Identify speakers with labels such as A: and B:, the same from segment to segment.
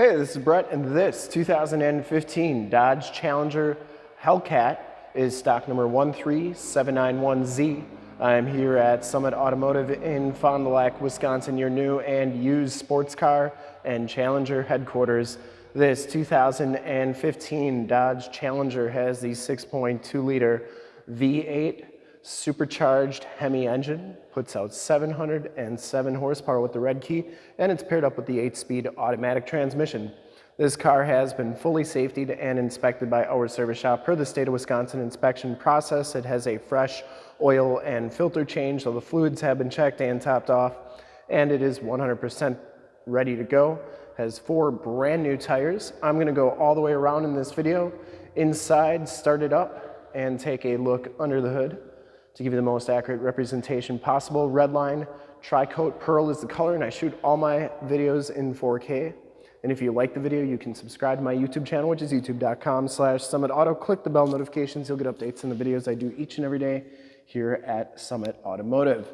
A: Hey, this is Brett, and this 2015 Dodge Challenger Hellcat is stock number 13791Z. I'm here at Summit Automotive in Fond du Lac, Wisconsin, your new and used sports car and Challenger headquarters. This 2015 Dodge Challenger has the 6.2 liter V8 supercharged Hemi engine, puts out 707 horsepower with the red key, and it's paired up with the 8-speed automatic transmission. This car has been fully safetied and inspected by our service shop. Per the state of Wisconsin inspection process, it has a fresh oil and filter change, so the fluids have been checked and topped off, and it is 100% ready to go. Has four brand new tires. I'm gonna go all the way around in this video, inside, start it up, and take a look under the hood to give you the most accurate representation possible. Redline Tri-Coat Pearl is the color and I shoot all my videos in 4K. And if you like the video, you can subscribe to my YouTube channel, which is youtube.com slash summitauto. Click the bell notifications. You'll get updates on the videos I do each and every day here at Summit Automotive,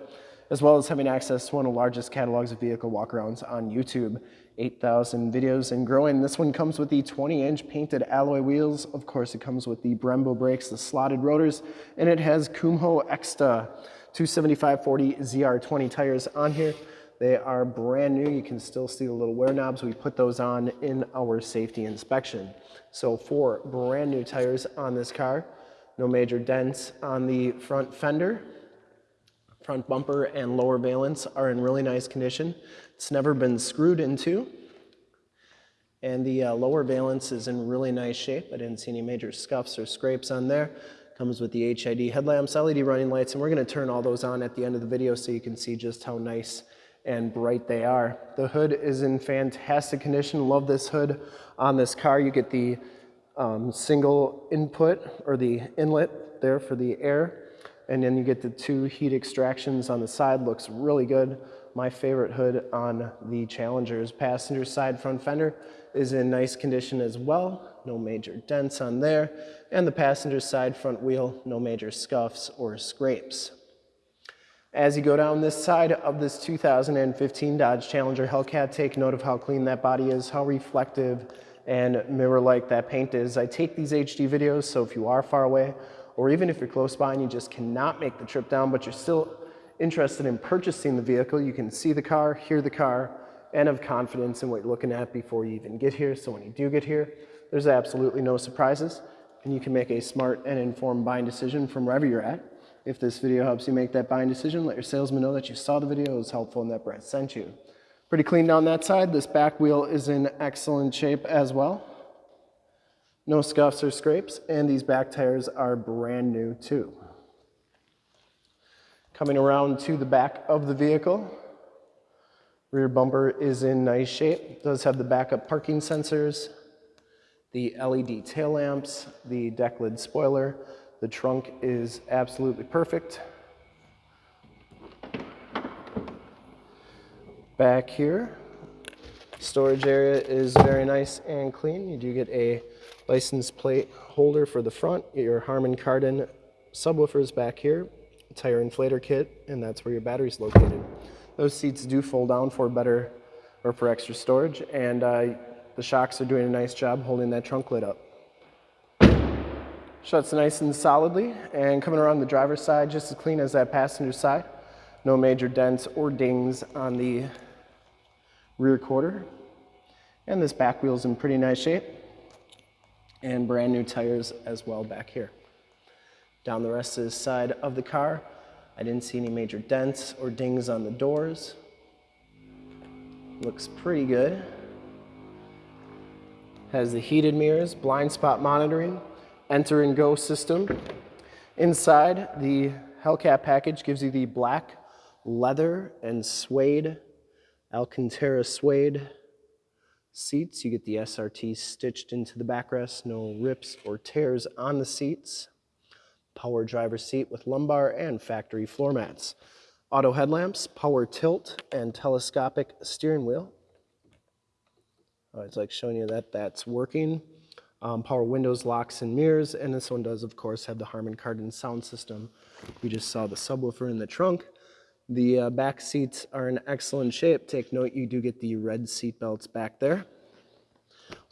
A: as well as having access to one of the largest catalogs of vehicle walkarounds on YouTube. 8,000 videos and growing. This one comes with the 20-inch painted alloy wheels. Of course, it comes with the Brembo brakes, the slotted rotors, and it has Kumho Ecsta 275-40 ZR20 tires on here. They are brand new. You can still see the little wear knobs. We put those on in our safety inspection. So four brand new tires on this car. No major dents on the front fender. Front bumper and lower valence are in really nice condition. It's never been screwed into. And the uh, lower valence is in really nice shape. I didn't see any major scuffs or scrapes on there. Comes with the HID headlamps, LED running lights, and we're gonna turn all those on at the end of the video so you can see just how nice and bright they are. The hood is in fantastic condition. Love this hood on this car. You get the um, single input or the inlet there for the air and then you get the two heat extractions on the side, looks really good. My favorite hood on the Challenger's passenger side front fender is in nice condition as well. No major dents on there. And the passenger side front wheel, no major scuffs or scrapes. As you go down this side of this 2015 Dodge Challenger Hellcat, take note of how clean that body is, how reflective and mirror-like that paint is. I take these HD videos, so if you are far away or even if you're close by and you just cannot make the trip down, but you're still interested in purchasing the vehicle, you can see the car, hear the car, and have confidence in what you're looking at before you even get here. So when you do get here, there's absolutely no surprises, and you can make a smart and informed buying decision from wherever you're at. If this video helps you make that buying decision, let your salesman know that you saw the video, it was helpful, and that Brett sent you. Pretty clean down that side. This back wheel is in excellent shape as well. No scuffs or scrapes, and these back tires are brand new too. Coming around to the back of the vehicle, rear bumper is in nice shape. Does have the backup parking sensors, the LED tail lamps, the deck lid spoiler. The trunk is absolutely perfect. Back here, storage area is very nice and clean. You do get a license plate holder for the front, your Harman Kardon subwoofers back here, tire inflator kit, and that's where your battery's located. Those seats do fold down for better or for extra storage, and uh, the shocks are doing a nice job holding that trunk lid up. Shuts nice and solidly, and coming around the driver's side, just as clean as that passenger side. No major dents or dings on the rear quarter. And this back wheel's in pretty nice shape and brand new tires as well back here. Down the rest of the side of the car, I didn't see any major dents or dings on the doors. Looks pretty good. Has the heated mirrors, blind spot monitoring, enter and go system. Inside, the Hellcat package gives you the black leather and suede, Alcantara suede seats. You get the SRT stitched into the backrest, no rips or tears on the seats. Power driver seat with lumbar and factory floor mats. Auto headlamps, power tilt, and telescopic steering wheel. Uh, it's like showing you that that's working. Um, power windows, locks, and mirrors. And this one does, of course, have the Harman Kardon sound system. We just saw the subwoofer in the trunk. The uh, back seats are in excellent shape. Take note, you do get the red seat belts back there.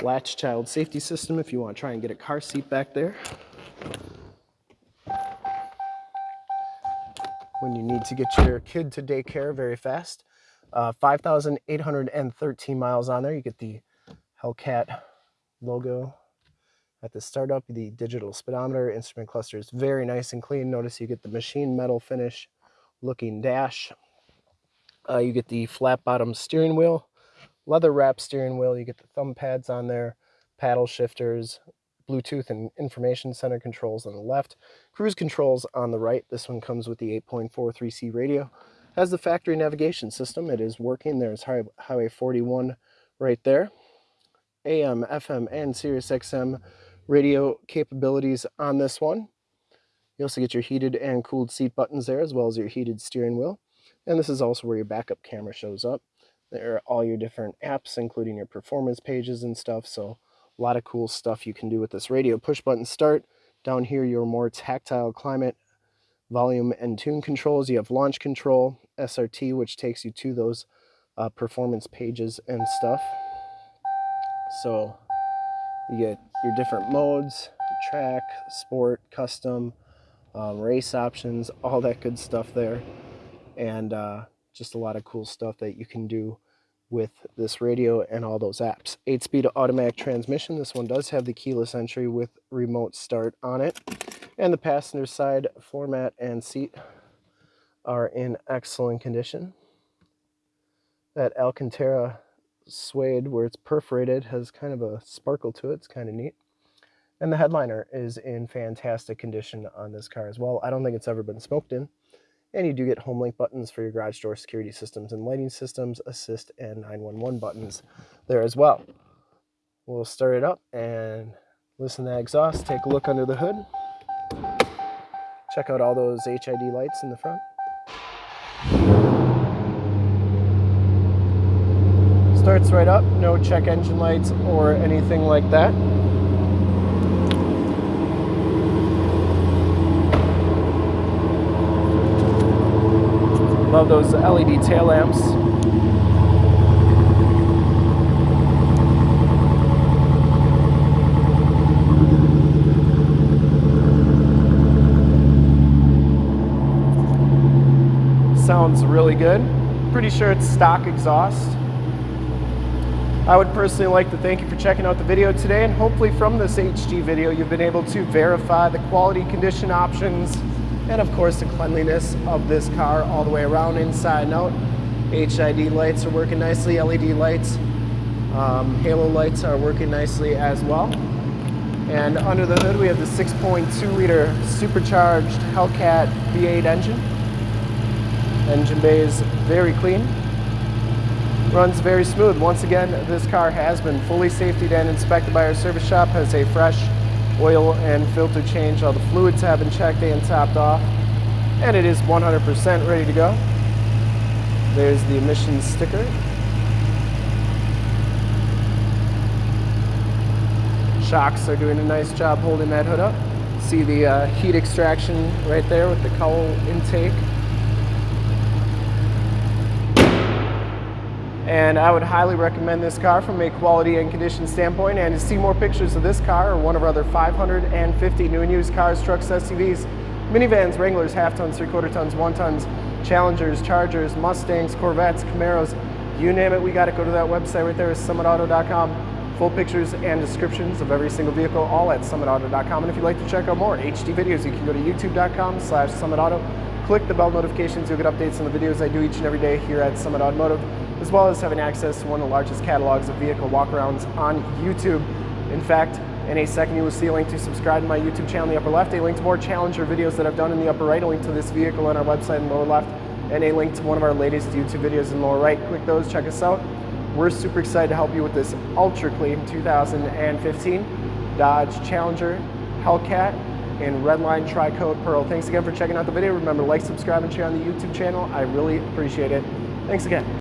A: latch child safety system if you want to try and get a car seat back there. When you need to get your kid to daycare very fast. Uh, 5,813 miles on there. You get the Hellcat logo at the startup. The digital speedometer, instrument cluster is very nice and clean. Notice you get the machine metal finish looking dash. Uh, you get the flat bottom steering wheel, leather wrap steering wheel. You get the thumb pads on there, paddle shifters, Bluetooth and information center controls on the left, cruise controls on the right. This one comes with the 8.43C radio. Has the factory navigation system. It is working. There's Highway 41 right there. AM, FM, and Sirius XM radio capabilities on this one. You also get your heated and cooled seat buttons there, as well as your heated steering wheel. And this is also where your backup camera shows up. There are all your different apps, including your performance pages and stuff. So a lot of cool stuff you can do with this radio. Push button start. Down here, your more tactile climate, volume, and tune controls. You have launch control, SRT, which takes you to those uh, performance pages and stuff. So you get your different modes, track, sport, custom, um, race options, all that good stuff there. And uh, just a lot of cool stuff that you can do with this radio and all those apps. 8-speed automatic transmission. This one does have the keyless entry with remote start on it. And the passenger side floor mat and seat are in excellent condition. That Alcantara suede where it's perforated has kind of a sparkle to it. It's kind of neat. And the headliner is in fantastic condition on this car as well. I don't think it's ever been smoked in. And you do get home link buttons for your garage door security systems and lighting systems, assist, and 911 buttons there as well. We'll start it up and listen to that exhaust, take a look under the hood. Check out all those HID lights in the front. Starts right up, no check engine lights or anything like that. Love those LED tail lamps. Sounds really good. Pretty sure it's stock exhaust. I would personally like to thank you for checking out the video today and hopefully from this HD video you've been able to verify the quality condition options and of course the cleanliness of this car all the way around inside and out. HID lights are working nicely, LED lights, um, halo lights are working nicely as well. And under the hood we have the 6.2 liter supercharged Hellcat V8 engine. Engine bay is very clean, runs very smooth. Once again, this car has been fully safetied and inspected by our service shop, has a fresh oil and filter change. All the fluids have been checked and topped off. And it is 100% ready to go. There's the emissions sticker. Shocks are doing a nice job holding that hood up. See the uh, heat extraction right there with the cowl intake. And I would highly recommend this car from a quality and condition standpoint and to see more pictures of this car or one of our other 550 new and used cars, trucks, SUVs, minivans, Wranglers, half tons, three quarter tons, one tons, Challengers, Chargers, Mustangs, Corvettes, Camaros, you name it, we got to go to that website right there summitauto.com. Full pictures and descriptions of every single vehicle, all at summitauto.com. And if you'd like to check out more HD videos, you can go to youtube.com slash summitauto. Click the bell notifications, you'll get updates on the videos I do each and every day here at Summit Automotive as well as having access to one of the largest catalogs of vehicle walkarounds on YouTube. In fact, in a second you will see a link to subscribe to my YouTube channel in the upper left, a link to more Challenger videos that I've done in the upper right, a link to this vehicle on our website in the lower left, and a link to one of our latest YouTube videos in the lower right. Click those, check us out. We're super excited to help you with this ultra clean 2015 Dodge Challenger Hellcat in Redline Tri-Coat Pearl. Thanks again for checking out the video. Remember, like, subscribe, and share on the YouTube channel. I really appreciate it. Thanks again.